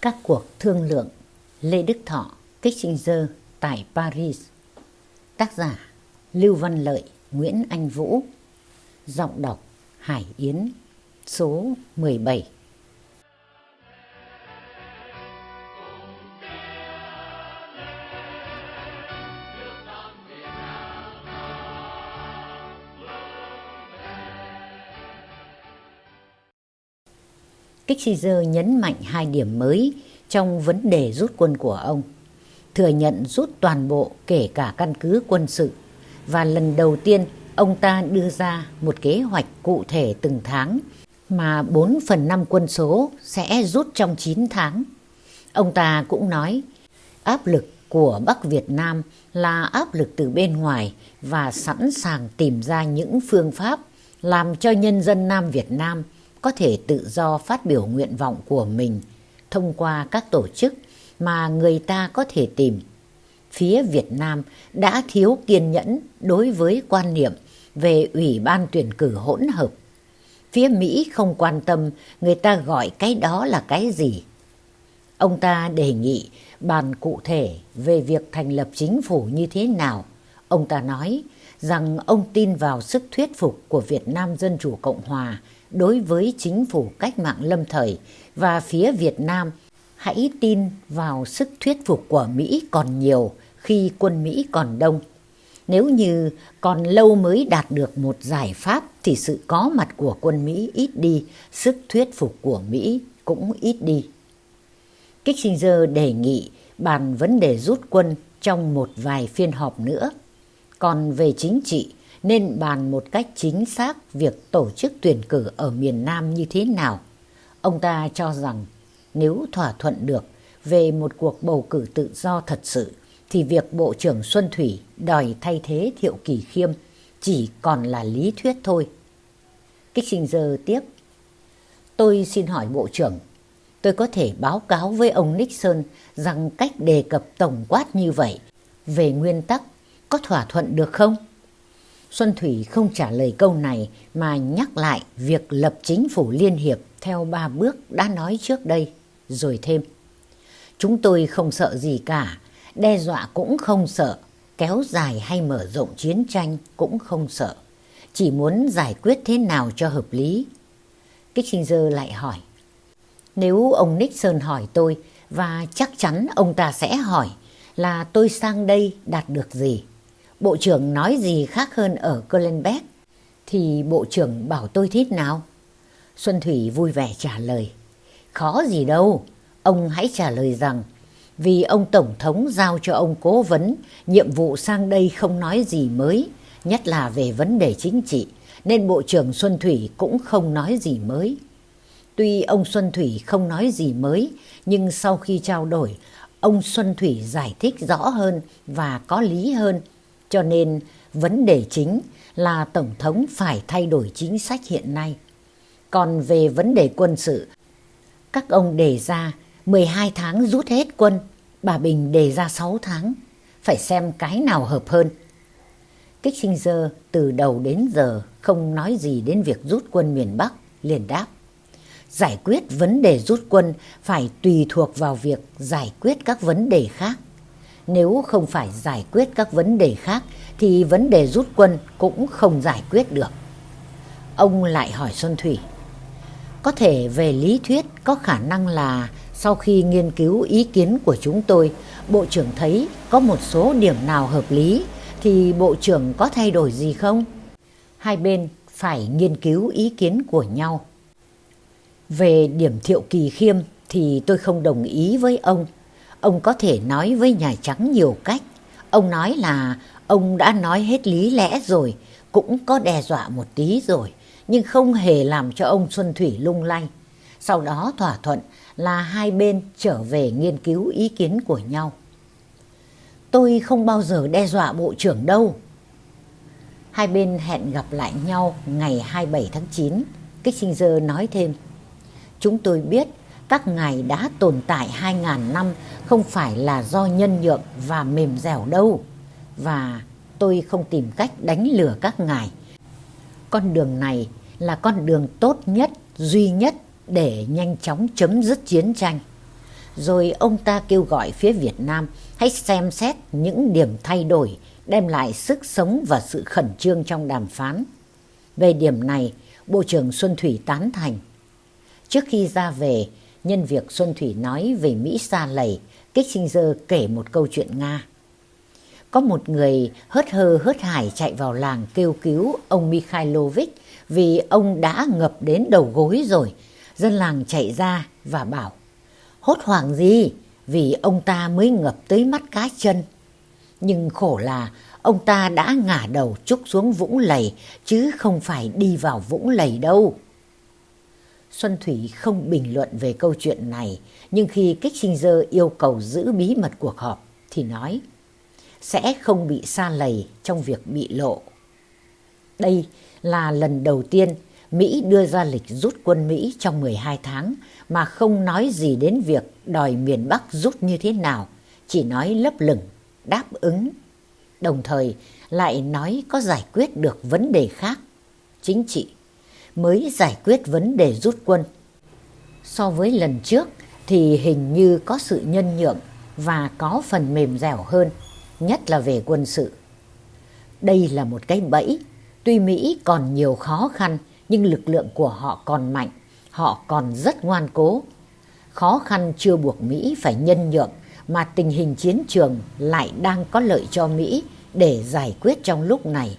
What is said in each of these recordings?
Các cuộc thương lượng Lê Đức Thọ, Kissinger tại Paris. Tác giả Lưu Văn Lợi, Nguyễn Anh Vũ. Giọng đọc Hải Yến Số 17 Kissinger nhấn mạnh hai điểm mới trong vấn đề rút quân của ông. Thừa nhận rút toàn bộ kể cả căn cứ quân sự và lần đầu tiên, ông ta đưa ra một kế hoạch cụ thể từng tháng mà 4 phần 5 quân số sẽ rút trong 9 tháng. Ông ta cũng nói, áp lực của Bắc Việt Nam là áp lực từ bên ngoài và sẵn sàng tìm ra những phương pháp làm cho nhân dân Nam Việt Nam có thể tự do phát biểu nguyện vọng của mình thông qua các tổ chức mà người ta có thể tìm. Phía Việt Nam đã thiếu kiên nhẫn đối với quan niệm về Ủy ban tuyển cử hỗn hợp. Phía Mỹ không quan tâm người ta gọi cái đó là cái gì. Ông ta đề nghị bàn cụ thể về việc thành lập chính phủ như thế nào. Ông ta nói rằng ông tin vào sức thuyết phục của Việt Nam Dân Chủ Cộng Hòa đối với chính phủ cách mạng lâm thời và phía Việt Nam hãy tin vào sức thuyết phục của Mỹ còn nhiều khi quân Mỹ còn đông. Nếu như còn lâu mới đạt được một giải pháp thì sự có mặt của quân Mỹ ít đi, sức thuyết phục của Mỹ cũng ít đi. Kissinger đề nghị bàn vấn đề rút quân trong một vài phiên họp nữa. Còn về chính trị, nên bàn một cách chính xác việc tổ chức tuyển cử ở miền Nam như thế nào. Ông ta cho rằng nếu thỏa thuận được về một cuộc bầu cử tự do thật sự, thì việc Bộ trưởng Xuân Thủy đòi thay thế Thiệu Kỳ Khiêm chỉ còn là lý thuyết thôi. Kissinger tiếp, Tôi xin hỏi Bộ trưởng, tôi có thể báo cáo với ông Nixon rằng cách đề cập tổng quát như vậy về nguyên tắc có thỏa thuận được không? Xuân Thủy không trả lời câu này mà nhắc lại việc lập chính phủ liên hiệp theo ba bước đã nói trước đây, rồi thêm. Chúng tôi không sợ gì cả, đe dọa cũng không sợ, kéo dài hay mở rộng chiến tranh cũng không sợ. Chỉ muốn giải quyết thế nào cho hợp lý. Kissinger lại hỏi. Nếu ông Nixon hỏi tôi, và chắc chắn ông ta sẽ hỏi là tôi sang đây đạt được gì? Bộ trưởng nói gì khác hơn ở Colenbeck thì bộ trưởng bảo tôi thế nào? Xuân Thủy vui vẻ trả lời. Khó gì đâu, ông hãy trả lời rằng vì ông Tổng thống giao cho ông cố vấn nhiệm vụ sang đây không nói gì mới, nhất là về vấn đề chính trị, nên Bộ trưởng Xuân Thủy cũng không nói gì mới. Tuy ông Xuân Thủy không nói gì mới, nhưng sau khi trao đổi, ông Xuân Thủy giải thích rõ hơn và có lý hơn cho nên vấn đề chính là Tổng thống phải thay đổi chính sách hiện nay. Còn về vấn đề quân sự, các ông đề ra 12 tháng rút hết quân, bà Bình đề ra 6 tháng, phải xem cái nào hợp hơn. Kissinger từ đầu đến giờ không nói gì đến việc rút quân miền Bắc, liền đáp. Giải quyết vấn đề rút quân phải tùy thuộc vào việc giải quyết các vấn đề khác. Nếu không phải giải quyết các vấn đề khác thì vấn đề rút quân cũng không giải quyết được. Ông lại hỏi Xuân Thủy. Có thể về lý thuyết có khả năng là sau khi nghiên cứu ý kiến của chúng tôi, Bộ trưởng thấy có một số điểm nào hợp lý thì Bộ trưởng có thay đổi gì không? Hai bên phải nghiên cứu ý kiến của nhau. Về điểm thiệu kỳ khiêm thì tôi không đồng ý với ông. Ông có thể nói với Nhà Trắng nhiều cách. Ông nói là ông đã nói hết lý lẽ rồi, cũng có đe dọa một tí rồi, nhưng không hề làm cho ông Xuân Thủy lung lay. Sau đó thỏa thuận là hai bên trở về nghiên cứu ý kiến của nhau. Tôi không bao giờ đe dọa bộ trưởng đâu. Hai bên hẹn gặp lại nhau ngày 27 tháng 9. Kissinger nói thêm, Chúng tôi biết các ngài đã tồn tại 2.000 năm không phải là do nhân nhượng và mềm dẻo đâu. Và tôi không tìm cách đánh lừa các ngài. Con đường này là con đường tốt nhất, duy nhất để nhanh chóng chấm dứt chiến tranh. Rồi ông ta kêu gọi phía Việt Nam hãy xem xét những điểm thay đổi đem lại sức sống và sự khẩn trương trong đàm phán. Về điểm này, Bộ trưởng Xuân Thủy tán thành. Trước khi ra về, nhân việc Xuân Thủy nói về Mỹ xa lầy, Kissinger kể một câu chuyện Nga. Có một người hớt hơ hớt hải chạy vào làng kêu cứu ông Mikhailovich vì ông đã ngập đến đầu gối rồi. Dân làng chạy ra và bảo, hốt hoảng gì vì ông ta mới ngập tới mắt cá chân. Nhưng khổ là ông ta đã ngả đầu trúc xuống vũng lầy chứ không phải đi vào vũng lầy đâu. Xuân Thủy không bình luận về câu chuyện này, nhưng khi Kissinger yêu cầu giữ bí mật cuộc họp thì nói sẽ không bị xa lầy trong việc bị lộ. Đây là lần đầu tiên Mỹ đưa ra lịch rút quân Mỹ trong 12 tháng mà không nói gì đến việc đòi miền Bắc rút như thế nào, chỉ nói lấp lửng, đáp ứng. Đồng thời lại nói có giải quyết được vấn đề khác, chính trị, mới giải quyết vấn đề rút quân. So với lần trước thì hình như có sự nhân nhượng và có phần mềm dẻo hơn, nhất là về quân sự. Đây là một cái bẫy, tuy Mỹ còn nhiều khó khăn nhưng lực lượng của họ còn mạnh, họ còn rất ngoan cố. Khó khăn chưa buộc Mỹ phải nhân nhượng mà tình hình chiến trường lại đang có lợi cho Mỹ để giải quyết trong lúc này.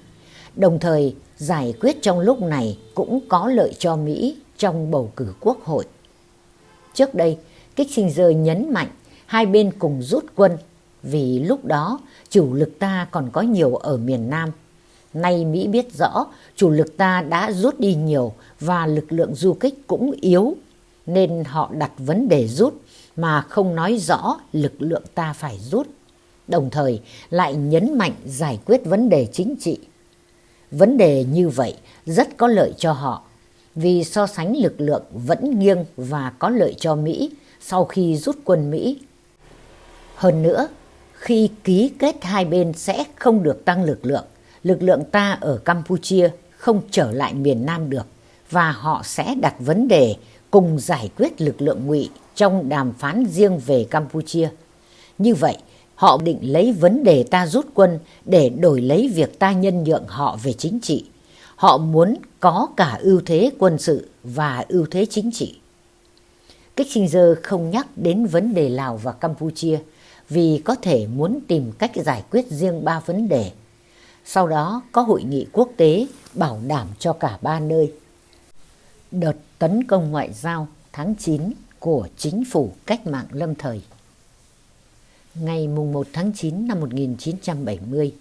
Đồng thời, giải quyết trong lúc này cũng có lợi cho Mỹ trong bầu cử quốc hội. Trước đây, Kissinger nhấn mạnh hai bên cùng rút quân vì lúc đó chủ lực ta còn có nhiều ở miền Nam. Nay Mỹ biết rõ chủ lực ta đã rút đi nhiều và lực lượng du kích cũng yếu nên họ đặt vấn đề rút mà không nói rõ lực lượng ta phải rút. Đồng thời lại nhấn mạnh giải quyết vấn đề chính trị. Vấn đề như vậy rất có lợi cho họ vì so sánh lực lượng vẫn nghiêng và có lợi cho Mỹ sau khi rút quân Mỹ. Hơn nữa, khi ký kết hai bên sẽ không được tăng lực lượng, lực lượng ta ở Campuchia không trở lại miền Nam được và họ sẽ đặt vấn đề cùng giải quyết lực lượng ngụy trong đàm phán riêng về Campuchia. Như vậy, họ định lấy vấn đề ta rút quân để đổi lấy việc ta nhân nhượng họ về chính trị. Họ muốn có cả ưu thế quân sự và ưu thế chính trị. Kissinger không nhắc đến vấn đề Lào và Campuchia vì có thể muốn tìm cách giải quyết riêng ba vấn đề. Sau đó có hội nghị quốc tế bảo đảm cho cả ba nơi. Đợt tấn công ngoại giao tháng 9 của chính phủ cách mạng lâm thời. Ngày 1 tháng 9 năm 1970,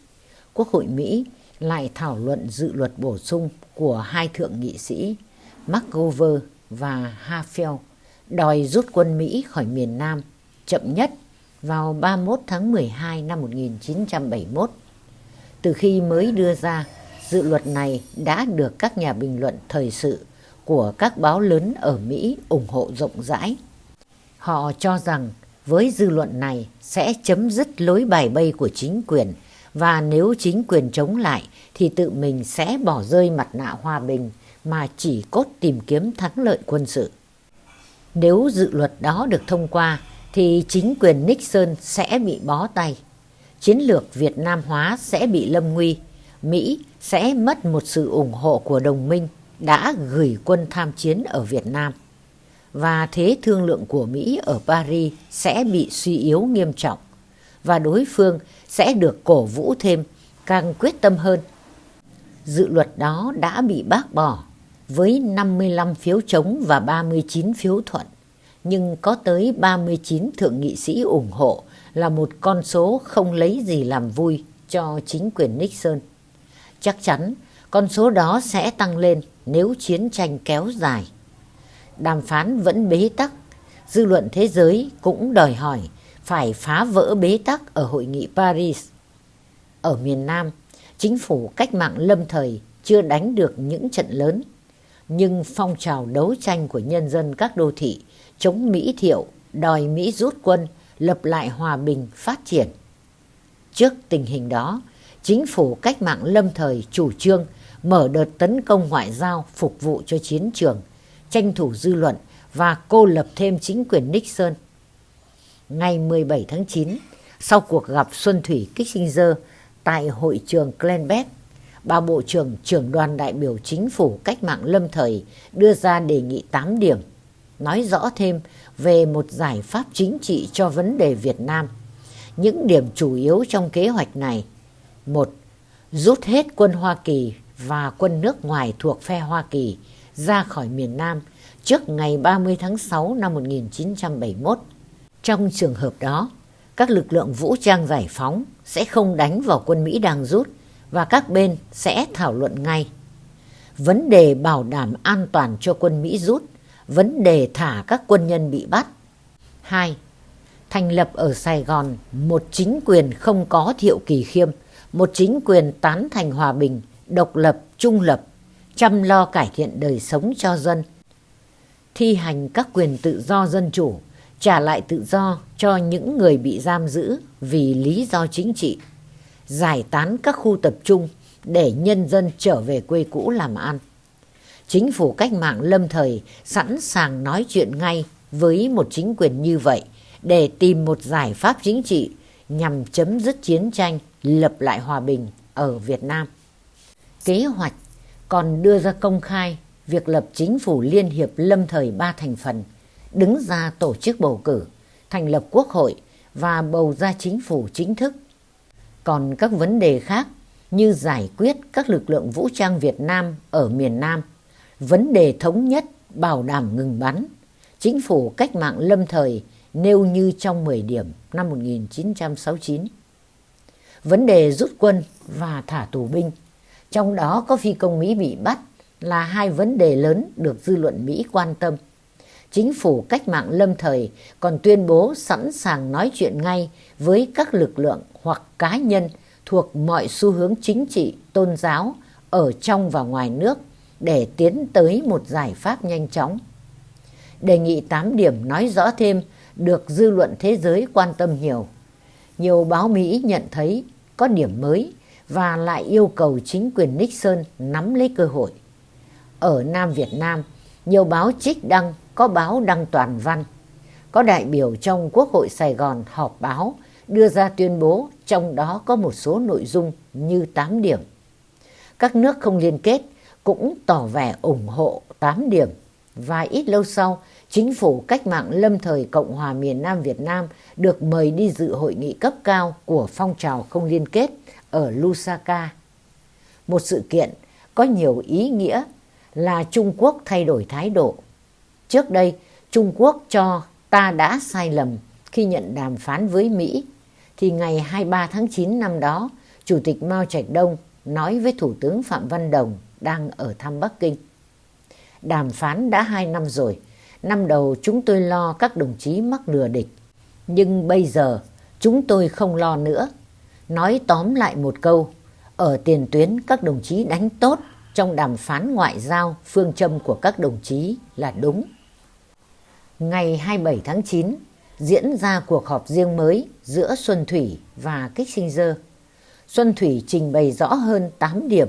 Quốc hội Mỹ lại thảo luận dự luật bổ sung của hai thượng nghị sĩ McGover và Hafel đòi rút quân Mỹ khỏi miền Nam chậm nhất vào 31 tháng 12 năm 1971. Từ khi mới đưa ra, dự luật này đã được các nhà bình luận thời sự của các báo lớn ở Mỹ ủng hộ rộng rãi. Họ cho rằng với dư luận này sẽ chấm dứt lối bài bay của chính quyền và nếu chính quyền chống lại, thì tự mình sẽ bỏ rơi mặt nạ hòa bình mà chỉ cốt tìm kiếm thắng lợi quân sự. Nếu dự luật đó được thông qua, thì chính quyền Nixon sẽ bị bó tay. Chiến lược Việt Nam hóa sẽ bị lâm nguy. Mỹ sẽ mất một sự ủng hộ của đồng minh đã gửi quân tham chiến ở Việt Nam. Và thế thương lượng của Mỹ ở Paris sẽ bị suy yếu nghiêm trọng. Và đối phương sẽ được cổ vũ thêm, càng quyết tâm hơn. Dự luật đó đã bị bác bỏ với 55 phiếu chống và 39 phiếu thuận nhưng có tới 39 thượng nghị sĩ ủng hộ là một con số không lấy gì làm vui cho chính quyền Nixon. Chắc chắn con số đó sẽ tăng lên nếu chiến tranh kéo dài. Đàm phán vẫn bế tắc, dư luận thế giới cũng đòi hỏi phải phá vỡ bế tắc ở hội nghị Paris. Ở miền Nam, chính phủ cách mạng lâm thời chưa đánh được những trận lớn, nhưng phong trào đấu tranh của nhân dân các đô thị chống Mỹ thiệu, đòi Mỹ rút quân, lập lại hòa bình, phát triển. Trước tình hình đó, chính phủ cách mạng lâm thời chủ trương mở đợt tấn công ngoại giao phục vụ cho chiến trường, tranh thủ dư luận và cô lập thêm chính quyền Nixon. ngày 17 tháng 9, sau cuộc gặp Xuân Thủy Kissinger tại hội trường Glenbeck, bà Bộ trưởng trưởng đoàn đại biểu chính phủ cách mạng lâm thời đưa ra đề nghị 8 điểm, nói rõ thêm về một giải pháp chính trị cho vấn đề Việt Nam. Những điểm chủ yếu trong kế hoạch này. một Rút hết quân Hoa Kỳ và quân nước ngoài thuộc phe Hoa Kỳ ra khỏi miền Nam trước ngày 30 tháng 6 năm 1971. Trong trường hợp đó, các lực lượng vũ trang giải phóng sẽ không đánh vào quân Mỹ đang rút và các bên sẽ thảo luận ngay. Vấn đề bảo đảm an toàn cho quân Mỹ rút, vấn đề thả các quân nhân bị bắt. 2. Thành lập ở Sài Gòn một chính quyền không có thiệu kỳ khiêm, một chính quyền tán thành hòa bình, độc lập, trung lập, chăm lo cải thiện đời sống cho dân, thi hành các quyền tự do dân chủ, trả lại tự do cho những người bị giam giữ vì lý do chính trị, giải tán các khu tập trung để nhân dân trở về quê cũ làm ăn. Chính phủ cách mạng lâm thời sẵn sàng nói chuyện ngay với một chính quyền như vậy để tìm một giải pháp chính trị nhằm chấm dứt chiến tranh, lập lại hòa bình ở Việt Nam. Kế hoạch còn đưa ra công khai việc lập chính phủ liên hiệp lâm thời ba thành phần, đứng ra tổ chức bầu cử, thành lập quốc hội và bầu ra chính phủ chính thức. Còn các vấn đề khác như giải quyết các lực lượng vũ trang Việt Nam ở miền Nam, vấn đề thống nhất bảo đảm ngừng bắn, chính phủ cách mạng lâm thời nêu như trong 10 điểm năm 1969. Vấn đề rút quân và thả tù binh, trong đó có phi công Mỹ bị bắt là hai vấn đề lớn được dư luận Mỹ quan tâm. Chính phủ cách mạng lâm thời còn tuyên bố sẵn sàng nói chuyện ngay với các lực lượng hoặc cá nhân thuộc mọi xu hướng chính trị, tôn giáo ở trong và ngoài nước để tiến tới một giải pháp nhanh chóng. Đề nghị 8 điểm nói rõ thêm được dư luận thế giới quan tâm nhiều. Nhiều báo Mỹ nhận thấy có điểm mới và lại yêu cầu chính quyền Nixon nắm lấy cơ hội. Ở Nam Việt Nam, nhiều báo trích đăng, có báo đăng toàn văn. Có đại biểu trong Quốc hội Sài Gòn họp báo đưa ra tuyên bố trong đó có một số nội dung như 8 điểm. Các nước không liên kết cũng tỏ vẻ ủng hộ 8 điểm và ít lâu sau chính phủ cách mạng lâm thời Cộng hòa miền Nam Việt Nam được mời đi dự hội nghị cấp cao của phong trào không liên kết ở Lusaka. Một sự kiện có nhiều ý nghĩa là Trung Quốc thay đổi thái độ. Trước đây, Trung Quốc cho ta đã sai lầm khi nhận đàm phán với Mỹ, thì ngày 23 tháng 9 năm đó, Chủ tịch Mao Trạch Đông nói với Thủ tướng Phạm Văn Đồng đang ở thăm Bắc Kinh. Đàm phán đã hai năm rồi, năm đầu chúng tôi lo các đồng chí mắc lừa địch, nhưng bây giờ chúng tôi không lo nữa. Nói tóm lại một câu, ở tiền tuyến các đồng chí đánh tốt trong đàm phán ngoại giao phương châm của các đồng chí là đúng. Ngày 27 tháng 9 diễn ra cuộc họp riêng mới giữa Xuân Thủy và Kissinger. Xuân Thủy trình bày rõ hơn 8 điểm,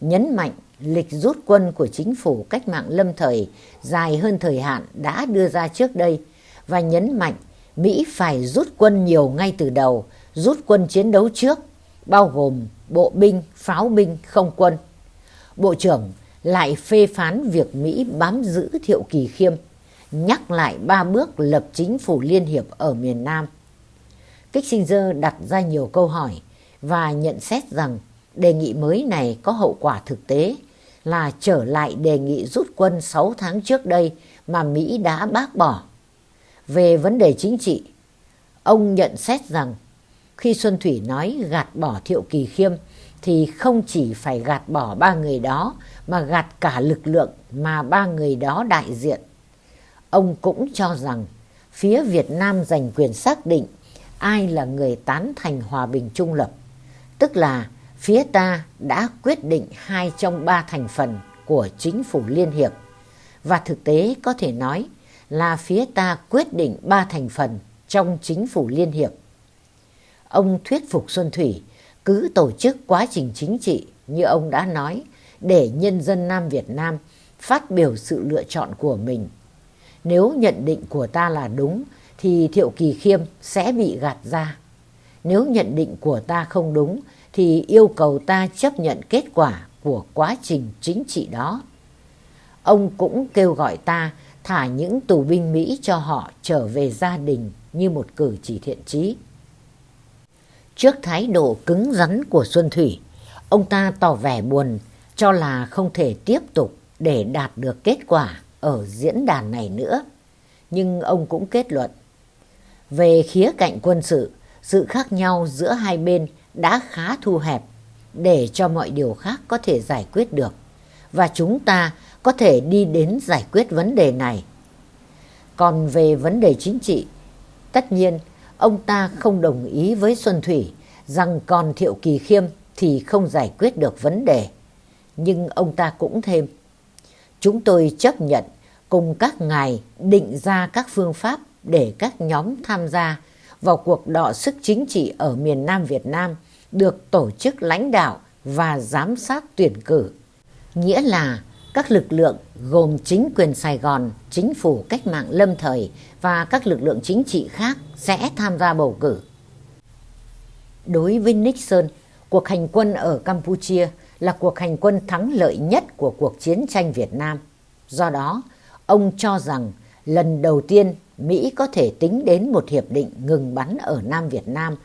nhấn mạnh lịch rút quân của chính phủ cách mạng lâm thời dài hơn thời hạn đã đưa ra trước đây và nhấn mạnh Mỹ phải rút quân nhiều ngay từ đầu, rút quân chiến đấu trước, bao gồm bộ binh, pháo binh, không quân. Bộ trưởng lại phê phán việc Mỹ bám giữ Thiệu Kỳ Khiêm, nhắc lại ba bước lập chính phủ liên hiệp ở miền Nam. Kissinger đặt ra nhiều câu hỏi và nhận xét rằng đề nghị mới này có hậu quả thực tế là trở lại đề nghị rút quân 6 tháng trước đây mà Mỹ đã bác bỏ. Về vấn đề chính trị, ông nhận xét rằng khi Xuân Thủy nói gạt bỏ Thiệu Kỳ Khiêm thì không chỉ phải gạt bỏ ba người đó mà gạt cả lực lượng mà ba người đó đại diện. Ông cũng cho rằng phía Việt Nam giành quyền xác định ai là người tán thành hòa bình trung lập, tức là phía ta đã quyết định hai trong ba thành phần của chính phủ liên hiệp và thực tế có thể nói là phía ta quyết định ba thành phần trong chính phủ liên hiệp. Ông thuyết phục Xuân Thủy cứ tổ chức quá trình chính trị như ông đã nói để nhân dân Nam Việt Nam phát biểu sự lựa chọn của mình. Nếu nhận định của ta là đúng thì Thiệu Kỳ Khiêm sẽ bị gạt ra. Nếu nhận định của ta không đúng thì yêu cầu ta chấp nhận kết quả của quá trình chính trị đó. Ông cũng kêu gọi ta thả những tù binh Mỹ cho họ trở về gia đình như một cử chỉ thiện trí. Trước thái độ cứng rắn của Xuân Thủy, ông ta tỏ vẻ buồn cho là không thể tiếp tục để đạt được kết quả ở diễn đàn này nữa. Nhưng ông cũng kết luận, về khía cạnh quân sự, sự khác nhau giữa hai bên đã khá thu hẹp để cho mọi điều khác có thể giải quyết được và chúng ta có thể đi đến giải quyết vấn đề này. Còn về vấn đề chính trị, tất nhiên ông ta không đồng ý với Xuân Thủy rằng còn Thiệu Kỳ Khiêm thì không giải quyết được vấn đề. Nhưng ông ta cũng thêm, chúng tôi chấp nhận cùng các ngài định ra các phương pháp để các nhóm tham gia vào cuộc đọ sức chính trị ở miền Nam Việt Nam được tổ chức lãnh đạo và giám sát tuyển cử. Nghĩa là các lực lượng gồm chính quyền Sài Gòn, chính phủ cách mạng lâm thời và các lực lượng chính trị khác sẽ tham gia bầu cử. Đối với Nixon, cuộc hành quân ở Campuchia là cuộc hành quân thắng lợi nhất của cuộc chiến tranh Việt Nam. Do đó, ông cho rằng lần đầu tiên Mỹ có thể tính đến một hiệp định ngừng bắn ở Nam Việt Nam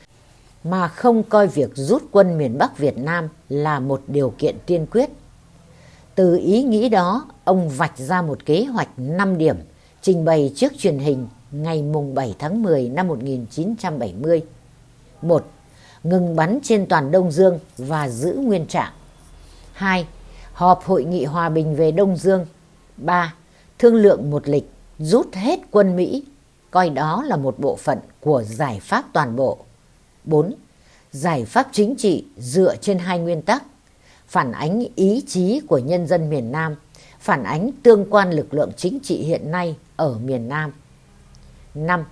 mà không coi việc rút quân miền Bắc Việt Nam là một điều kiện tiên quyết. Từ ý nghĩ đó, ông vạch ra một kế hoạch 5 điểm trình bày trước truyền hình ngày mùng 7 tháng 10 năm 1970. 1. Ngừng bắn trên toàn Đông Dương và giữ nguyên trạng. 2. Họp Hội nghị Hòa bình về Đông Dương. 3. Thương lượng một lịch rút hết quân Mỹ, coi đó là một bộ phận của giải pháp toàn bộ. 4. Giải pháp chính trị dựa trên hai nguyên tắc, phản ánh ý chí của nhân dân miền Nam, phản ánh tương quan lực lượng chính trị hiện nay ở miền Nam. 5.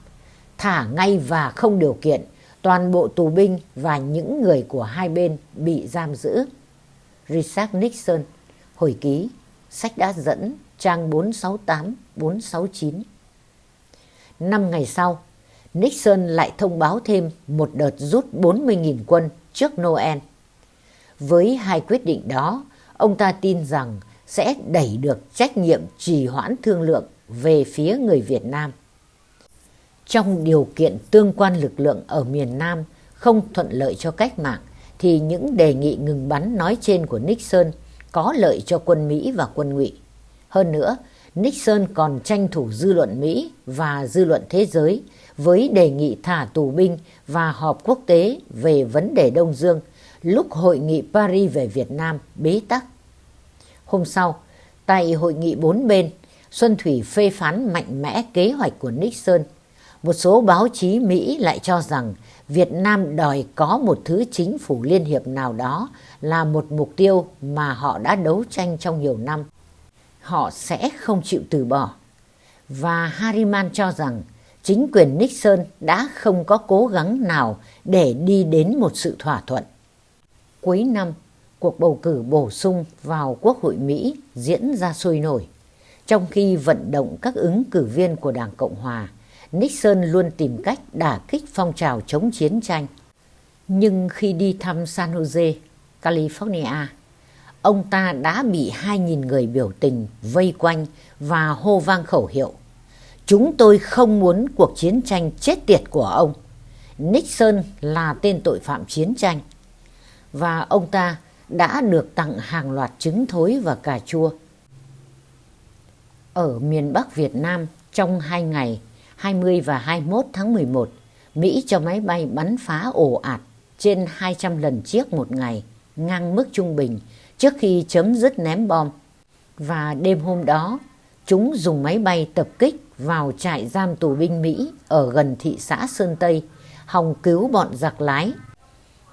Thả ngay và không điều kiện toàn bộ tù binh và những người của hai bên bị giam giữ. Richard Nixon, hồi ký, sách đã dẫn trang 468-469. Năm ngày sau, Nixon lại thông báo thêm một đợt rút 40.000 quân trước Noel. Với hai quyết định đó, ông ta tin rằng sẽ đẩy được trách nhiệm trì hoãn thương lượng về phía người Việt Nam. Trong điều kiện tương quan lực lượng ở miền Nam không thuận lợi cho cách mạng, thì những đề nghị ngừng bắn nói trên của Nixon có lợi cho quân Mỹ và quân ngụy. Hơn nữa, Nixon còn tranh thủ dư luận Mỹ và dư luận thế giới với đề nghị thả tù binh và họp quốc tế về vấn đề Đông Dương lúc hội nghị Paris về Việt Nam bế tắc. Hôm sau, tại hội nghị bốn bên, Xuân Thủy phê phán mạnh mẽ kế hoạch của Nixon. Một số báo chí Mỹ lại cho rằng Việt Nam đòi có một thứ chính phủ liên hiệp nào đó là một mục tiêu mà họ đã đấu tranh trong nhiều năm họ sẽ không chịu từ bỏ. Và Harriman cho rằng chính quyền Nixon đã không có cố gắng nào để đi đến một sự thỏa thuận. Cuối năm, cuộc bầu cử bổ sung vào Quốc hội Mỹ diễn ra sôi nổi. Trong khi vận động các ứng cử viên của Đảng Cộng Hòa, Nixon luôn tìm cách đả kích phong trào chống chiến tranh. Nhưng khi đi thăm San Jose, California, ông ta đã bị 2.000 người biểu tình vây quanh và hô vang khẩu hiệu. Chúng tôi không muốn cuộc chiến tranh chết tiệt của ông. Nixon là tên tội phạm chiến tranh. Và ông ta đã được tặng hàng loạt trứng thối và cà chua. Ở miền Bắc Việt Nam trong hai ngày 20 và 21 tháng 11, Mỹ cho máy bay bắn phá ồ ạt trên 200 lần chiếc một ngày, ngang mức trung bình trước khi chấm dứt ném bom. Và đêm hôm đó, chúng dùng máy bay tập kích vào trại giam tù binh Mỹ ở gần thị xã Sơn Tây, hòng cứu bọn giặc lái.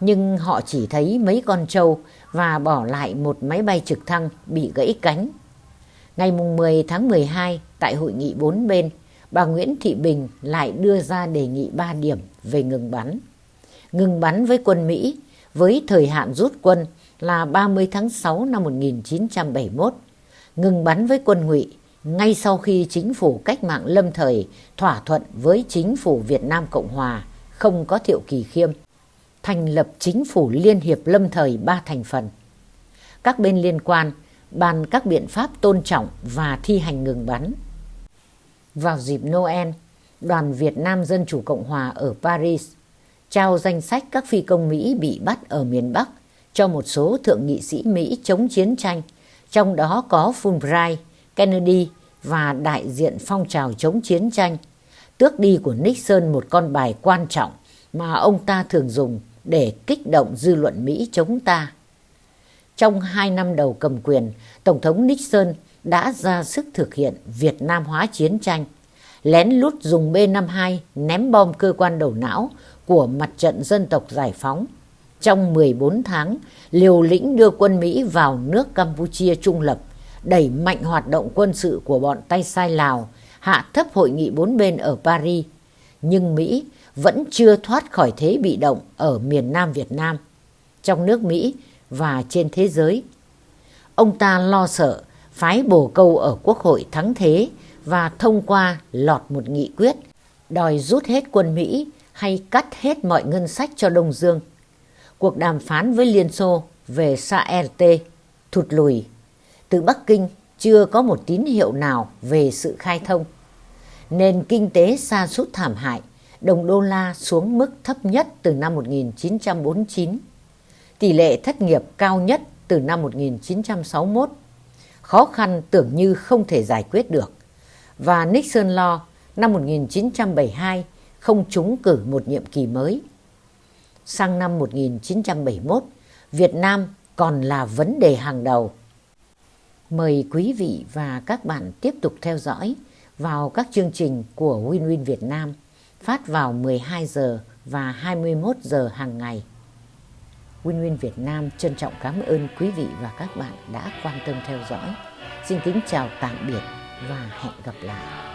Nhưng họ chỉ thấy mấy con trâu và bỏ lại một máy bay trực thăng bị gãy cánh. Ngày 10 tháng 12, tại hội nghị bốn bên, bà Nguyễn Thị Bình lại đưa ra đề nghị 3 điểm về ngừng bắn. Ngừng bắn với quân Mỹ với thời hạn rút quân là 30 tháng 6 năm 1971, ngừng bắn với quân ngụy ngay sau khi chính phủ cách mạng lâm thời thỏa thuận với chính phủ Việt Nam Cộng Hòa không có Thiệu Kỳ Khiêm, thành lập chính phủ Liên hiệp lâm thời ba thành phần. Các bên liên quan bàn các biện pháp tôn trọng và thi hành ngừng bắn. Vào dịp Noel, đoàn Việt Nam Dân Chủ Cộng Hòa ở Paris trao danh sách các phi công Mỹ bị bắt ở miền Bắc cho một số thượng nghị sĩ Mỹ chống chiến tranh, trong đó có Fulbright, Kennedy và đại diện phong trào chống chiến tranh, tước đi của Nixon một con bài quan trọng mà ông ta thường dùng để kích động dư luận Mỹ chống ta. Trong hai năm đầu cầm quyền, Tổng thống Nixon đã ra sức thực hiện Việt Nam hóa chiến tranh, lén lút dùng B-52 ném bom cơ quan đầu não của mặt trận dân tộc giải phóng. Trong 14 tháng, liều lĩnh đưa quân Mỹ vào nước Campuchia trung lập, đẩy mạnh hoạt động quân sự của bọn tay sai Lào, hạ thấp hội nghị bốn bên ở Paris. Nhưng Mỹ vẫn chưa thoát khỏi thế bị động ở miền Nam Việt Nam, trong nước Mỹ và trên thế giới. Ông ta lo sợ phái bồ câu ở Quốc hội thắng thế và thông qua lọt một nghị quyết đòi rút hết quân Mỹ hay cắt hết mọi ngân sách cho Đông Dương. Cuộc đàm phán với Liên Xô về SART thụt lùi. Từ Bắc Kinh chưa có một tín hiệu nào về sự khai thông. Nền kinh tế sa sút thảm hại, đồng đô la xuống mức thấp nhất từ năm 1949. Tỷ lệ thất nghiệp cao nhất từ năm 1961. Khó khăn tưởng như không thể giải quyết được. Và Nixon lo năm 1972 không trúng cử một nhiệm kỳ mới. Sang năm 1971, Việt Nam còn là vấn đề hàng đầu. Mời quý vị và các bạn tiếp tục theo dõi vào các chương trình của Win Win Việt Nam phát vào 12 giờ và 21 giờ hàng ngày. Win Win Việt Nam trân trọng cảm ơn quý vị và các bạn đã quan tâm theo dõi. Xin kính chào tạm biệt và hẹn gặp lại.